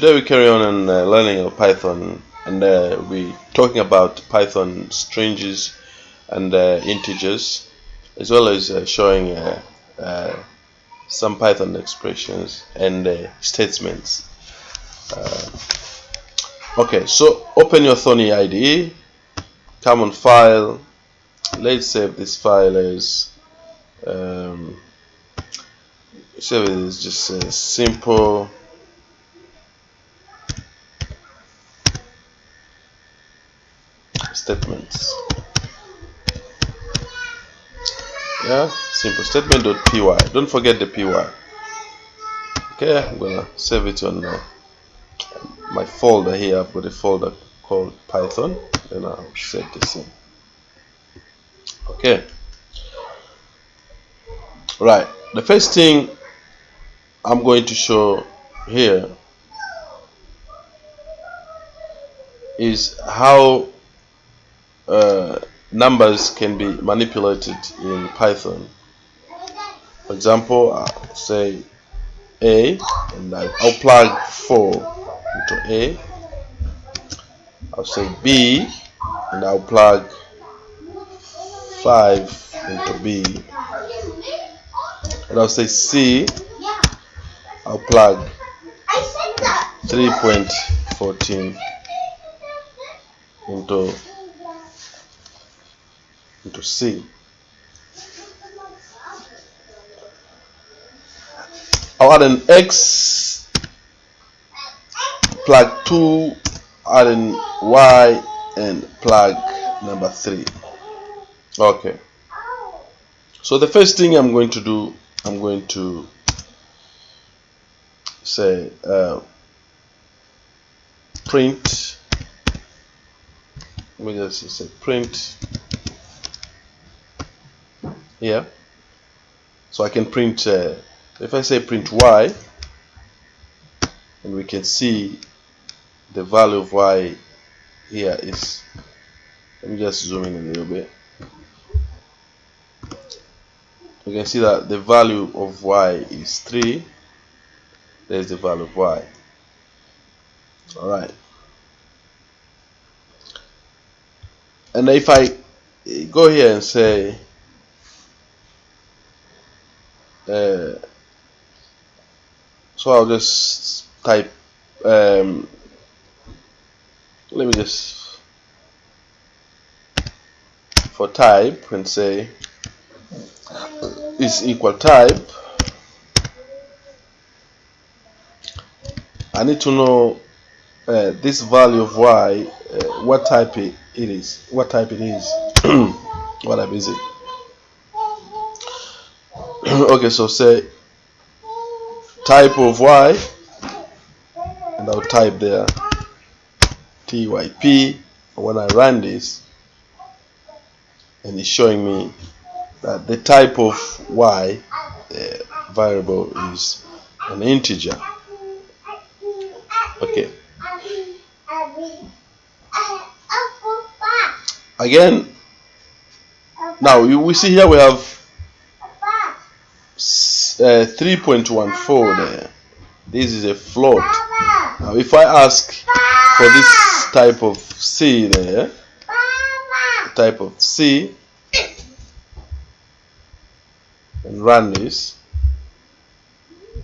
Today we carry on and uh, learning of Python and uh, we talking about Python strings and uh, integers as well as uh, showing uh, uh, some Python expressions and statements. okay, so open your Thonny IDE, come on File, let's save this file as um, save it as just simple statements. Yeah simple statement.py don't forget the py. Okay i'm gonna save it on uh, my folder here. I've got a folder called python and i'll set this in okay. Right the first thing i'm going to show here is how uh, numbers can be manipulated in Python. For example, I'll say A and I'll plug 4 into A. I'll say B and I'll plug 5 into B. And I'll say C, I'll plug 3.14 into into C. I'll add an X, plug 2, add an Y, and plug number 3. Okay. So the first thing I'm going to do, I'm going to say uh, print, let me just say print here so I can print uh, if I say print y and we can see the value of y here is let me just zoom in a little bit. You can see that the value of y is 3 there's the value of y. Alright. And if I go here and say uh, so I'll just type um, let me just for type and say is equal type. I need to know uh, this value of y uh, what type it is what type it is what type is it okay so say type of y and I'll type there typ when I run this and it's showing me that the type of y variable is an integer. Okay. Again now we see here we have uh, 3.14 there. This is a float now if I ask for this type of C there type of C and run this